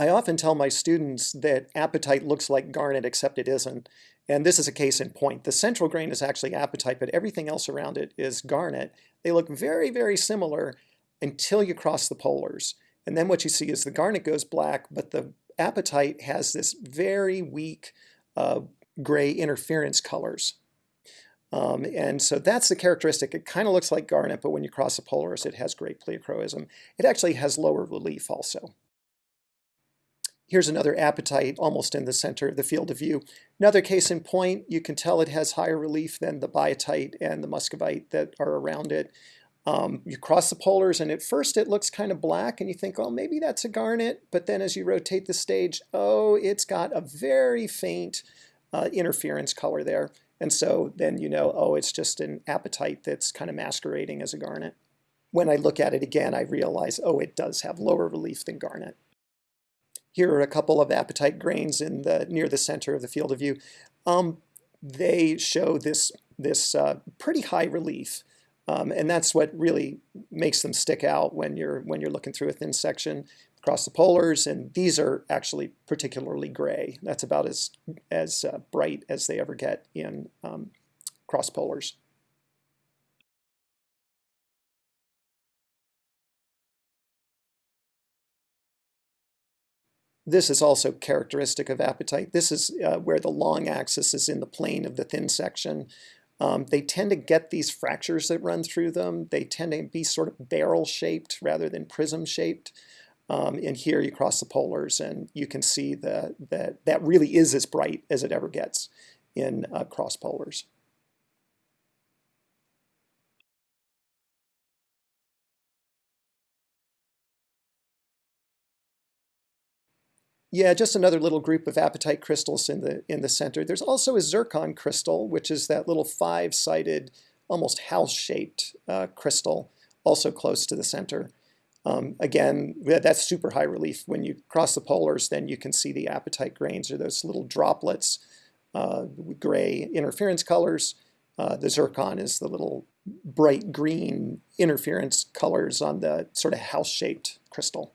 I often tell my students that apatite looks like garnet except it isn't. And this is a case in point. The central grain is actually apatite, but everything else around it is garnet. They look very, very similar until you cross the polars. And then what you see is the garnet goes black, but the apatite has this very weak uh, gray interference colors. Um, and so that's the characteristic. It kind of looks like garnet, but when you cross the polars, it has great pleochroism. It actually has lower relief also. Here's another apatite almost in the center of the field of view. Another case in point, you can tell it has higher relief than the biotite and the muscovite that are around it. Um, you cross the polars and at first it looks kind of black and you think, oh, maybe that's a garnet. But then as you rotate the stage, oh, it's got a very faint uh, interference color there. And so then you know, oh, it's just an apatite that's kind of masquerading as a garnet. When I look at it again, I realize, oh, it does have lower relief than garnet. Here are a couple of apatite grains in the near the center of the field of view. Um, they show this, this uh, pretty high relief. Um, and that's what really makes them stick out when you're, when you're looking through a thin section across the polars. And these are actually particularly gray. That's about as, as uh, bright as they ever get in um, cross polars. This is also characteristic of apatite. This is uh, where the long axis is in the plane of the thin section. Um, they tend to get these fractures that run through them. They tend to be sort of barrel-shaped rather than prism-shaped. Um, and here you cross the polars and you can see that that, that really is as bright as it ever gets in uh, cross polars. Yeah, just another little group of apatite crystals in the in the center. There's also a zircon crystal, which is that little five-sided, almost house-shaped uh, crystal, also close to the center. Um, again, that's super high relief. When you cross the polars, then you can see the apatite grains or those little droplets, uh, gray interference colors. Uh, the zircon is the little bright green interference colors on the sort of house-shaped crystal.